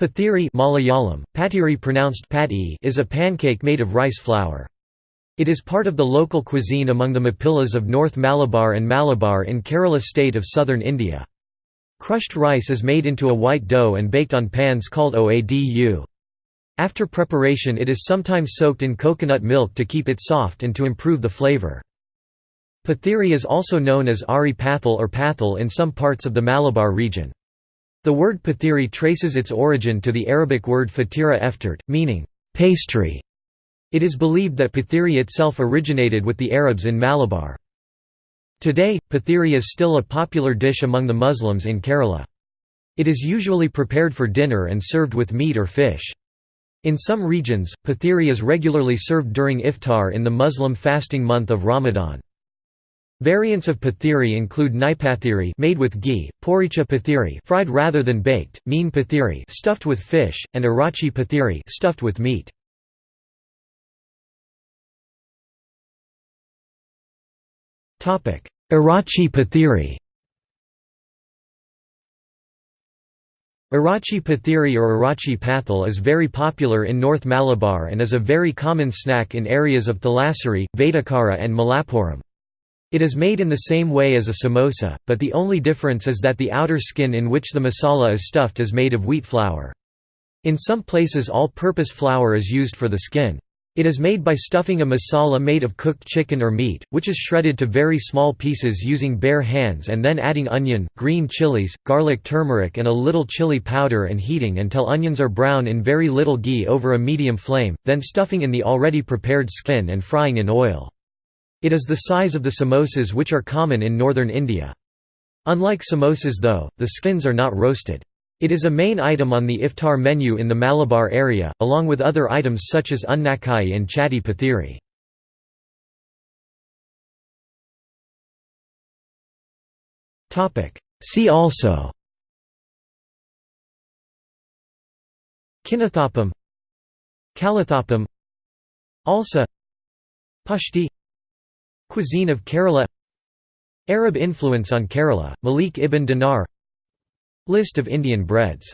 Pathiri Malayalam, patiri pronounced pat is a pancake made of rice flour. It is part of the local cuisine among the Mappilas of North Malabar and Malabar in Kerala state of southern India. Crushed rice is made into a white dough and baked on pans called oadu. After preparation it is sometimes soaked in coconut milk to keep it soft and to improve the flavor. Pathiri is also known as Ari Pathal or Pathal in some parts of the Malabar region. The word pathiri traces its origin to the Arabic word fatira eftert, meaning, pastry. It is believed that pathiri itself originated with the Arabs in Malabar. Today, pathiri is still a popular dish among the Muslims in Kerala. It is usually prepared for dinner and served with meat or fish. In some regions, pathiri is regularly served during iftar in the Muslim fasting month of Ramadan. Variants of pathiri include naipathiri made with ghee, poricha pathiri fried rather than baked, meen pathiri stuffed with fish, and irachi pathiri stuffed with meat. Topic: Irachi pathiri. Irachi pathiri or Irachi pathal is very popular in North Malabar and is a very common snack in areas of Thalassery, Vadakara and Malappuram. It is made in the same way as a samosa, but the only difference is that the outer skin in which the masala is stuffed is made of wheat flour. In some places all-purpose flour is used for the skin. It is made by stuffing a masala made of cooked chicken or meat, which is shredded to very small pieces using bare hands and then adding onion, green chilies, garlic turmeric and a little chili powder and heating until onions are brown in very little ghee over a medium flame, then stuffing in the already prepared skin and frying in oil. It is the size of the samosas which are common in northern India. Unlike samosas though, the skins are not roasted. It is a main item on the iftar menu in the Malabar area, along with other items such as unnakai and chatti pathiri. See also Kinathappam Kalathapam Alsa Pushti Cuisine of Kerala. Arab influence on Kerala, Malik ibn Dinar. List of Indian breads